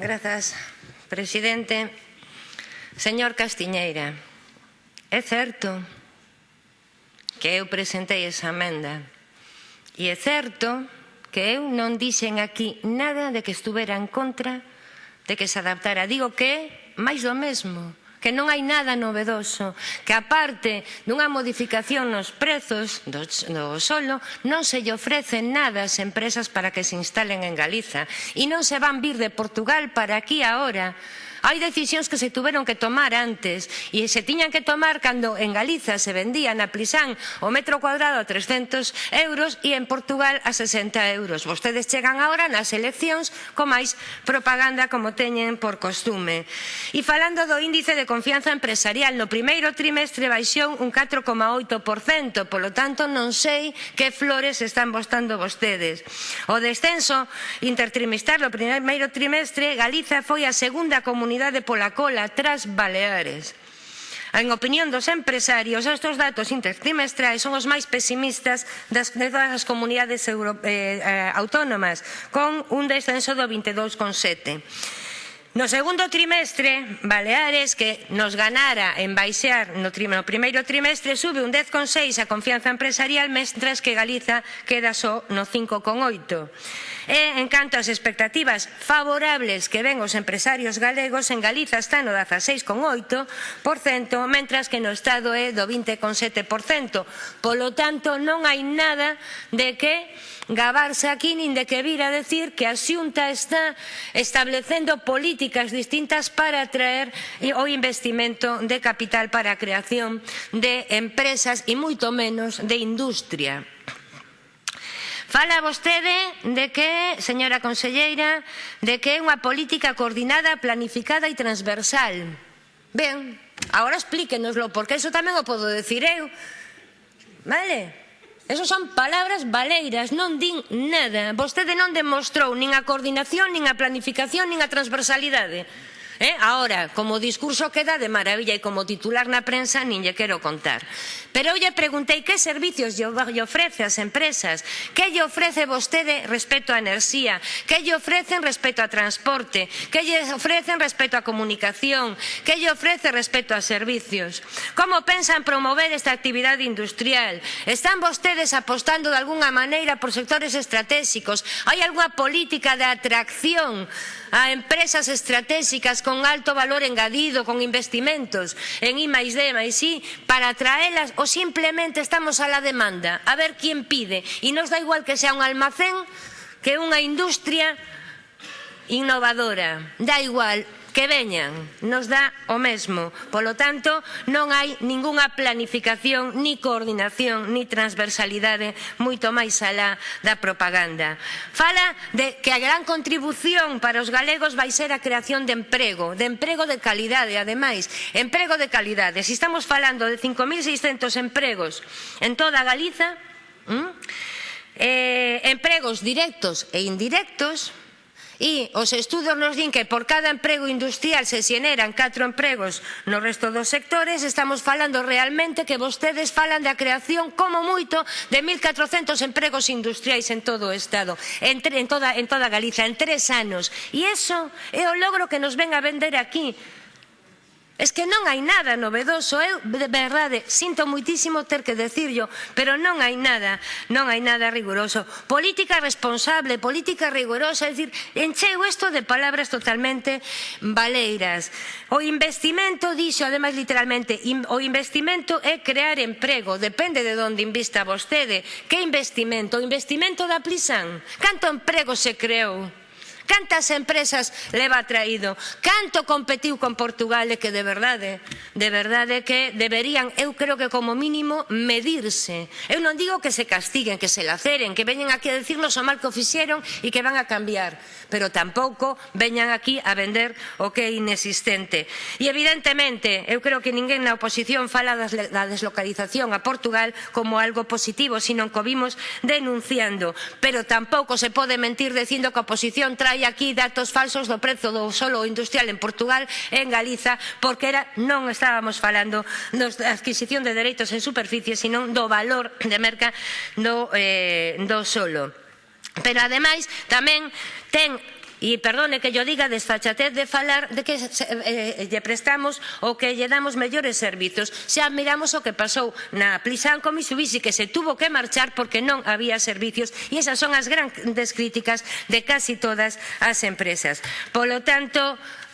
Grazas, presidente. Señor Castiñeira, é certo que eu presentei esa amenda e é certo que eu non dixen aquí nada de que estuvera en contra de que se adaptara. Digo que é máis do mesmo que non hai nada novedoso, que aparte dunha modificación nos prezos do, do solo, non se lle ofrecen nada ás empresas para que se instalen en Galiza. E non se van vir de Portugal para aquí agora Hai decisións que se tuveron que tomar antes e se tiñan que tomar cando en Galiza se vendía na Plisán o metro cuadrado a 300 euros e en Portugal a 60 euros. Vostedes chegan agora nas eleccións con máis propaganda como teñen por costume. E falando do índice de confianza empresarial, no primeiro trimestre baixou un 4,8%, polo tanto non sei que flores están bostando vostedes. O descenso intertrimestral no primeiro trimestre, Galiza foi a segunda comunidade comunidade pola cola tras Baleares. En opinión dos empresarios, estes datos intertrimestrais son os máis pesimistas das, as comunidades euro, eh, eh, autónomas, con un descenso do 22,7%. No segundo trimestre, Baleares, que nos ganara en baixear no, no primeiro trimestre, sube un 10,6 a confianza empresarial, mentras que Galiza queda só no 5,8. E, en canto ás expectativas favorables que ven os empresarios galegos, en Galiza está no 16,8%, mentras que no Estado é do 20,7%. Polo tanto, non hai nada de que gabarse aquí, nin de que vir a decir que a Xunta está establecendo políticas políticas distintas para atraer eh, o investimento de capital para a creación de empresas e moito menos de industria. Fala vostede de que, señora conselleira, de que é unha política coordinada, planificada e transversal. Ben, agora explíquenoslo, porque iso tamén o podo decir eu. Vale? Eso son palabras baleiras, non din nada. Vostede non demostrou nin a coordinación, nin a planificación, nin a transversalidade. Eh? Ahora, como discurso queda de maravilla e como titular na prensa nin lle quero contar. Pero eu lle preguntei que servicios lle ofrece as empresas, que lle ofrece vostede respecto á enerxía, que lle ofrecen respecto a transporte, que lle ofrecen respecto á comunicación, que lle ofrece respecto a servicios. Como pensan promover esta actividade industrial? Están vostedes apostando de algunha maneira por sectores estratégicos? Hai algunha política de atracción a empresas estratégicas con con alto valor engadido, con investimentos en I más D más I, para atraelas o simplemente estamos a la demanda, a ver quién pide. Y nos da igual que sea un almacén que unha industria innovadora. Da igual, que veñan, nos dá o mesmo. Polo tanto, non hai ningunha planificación, ni coordinación, ni transversalidade moito máis alá da propaganda. Fala de que a gran contribución para os galegos vai ser a creación de emprego, de emprego de calidade, ademais, emprego de calidade. Se estamos falando de 5.600 empregos en toda Galiza, eh, empregos directos e indirectos, E os estudos nos din que por cada emprego industrial se xeneran 4 empregos no resto dos sectores, estamos falando realmente que vostedes falan da creación como moito de 1.400 empregos industriais en todo o Estado, en, en, toda, en toda Galiza, en tres anos. E iso é o logro que nos ven a vender aquí Es que non hai nada novedoso, eu de verdade sinto muitísimo ter que decirlo, pero non hai nada, non hai nada riguroso. Política responsable, política rigurosa, é dicir, encheu isto de palabras totalmente baleiras. O investimento, dixo ademais literalmente, o investimento é crear emprego, depende de onde invista vostede. Que investimento? O investimento da Plisan? Canto emprego se creou? cantas empresas leva traído, canto competiu con Portugal e que de verdade, de verdade que deberían, eu creo que como mínimo, medirse. Eu non digo que se castiguen, que se laceren, que veñen aquí a decirnos o mal que o fixeron e que van a cambiar, pero tampouco veñan aquí a vender o que é inexistente. E evidentemente, eu creo que ninguén na oposición fala da deslocalización a Portugal como algo positivo, sino que o vimos denunciando, pero tampouco se pode mentir dicindo que a oposición trae hai aquí datos falsos do prezo do solo industrial en Portugal e en Galiza, porque era, non estábamos falando da adquisición de dereitos en superficie, sino do valor de merca do, eh, do solo. Pero ademais tamén ten E perdone que yo diga desfachatez de falar de que eh, lle prestamos ou que lle damos mellores servizos. Xa miramos o que pasou na Plisanco Mitsubishi que se tuvo que marchar porque non había servicios e esas son as grandes críticas de casi todas as empresas. Polo tanto,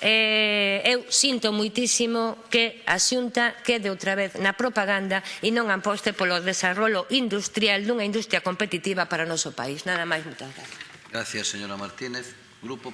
eh, eu sinto moitísimo que a Xunta quede outra vez na propaganda e non amposte polo desarrollo industrial dunha industria competitiva para o noso país. Nada máis, moitas gracias. Gracias, señora Martínez. Gruppo